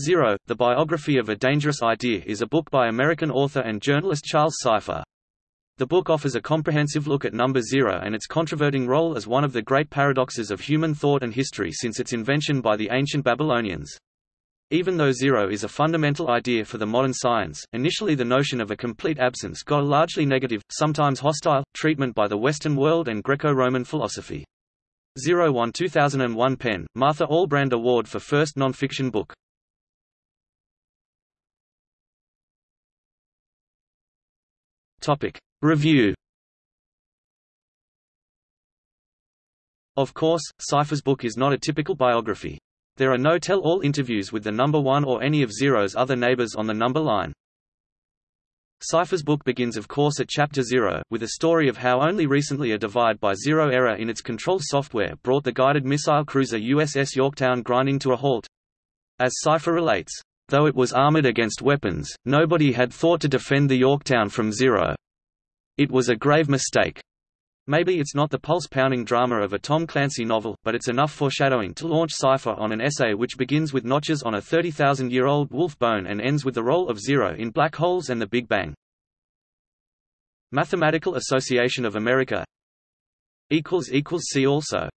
Zero, The Biography of a Dangerous Idea is a book by American author and journalist Charles Seife. The book offers a comprehensive look at number zero and its controverting role as one of the great paradoxes of human thought and history since its invention by the ancient Babylonians. Even though zero is a fundamental idea for the modern science, initially the notion of a complete absence got a largely negative, sometimes hostile, treatment by the Western world and Greco-Roman philosophy. Zero won 2001 PEN, Martha Albrand Award for First Non-Fiction Book. Topic. Review Of course, Seife's book is not a typical biography. There are no tell-all interviews with the number one or any of Zero's other neighbors on the number line. Seife's book begins of course at Chapter Zero, with a story of how only recently a divide by zero error in its control software brought the guided missile cruiser USS Yorktown grinding to a halt. As Seife relates, Though it was armored against weapons, nobody had thought to defend the Yorktown from zero. It was a grave mistake. Maybe it's not the pulse-pounding drama of a Tom Clancy novel, but it's enough foreshadowing to launch Seife on an essay which begins with notches on a 30,000-year-old wolf bone and ends with the role of zero in black holes and the Big Bang. Mathematical Association of America See also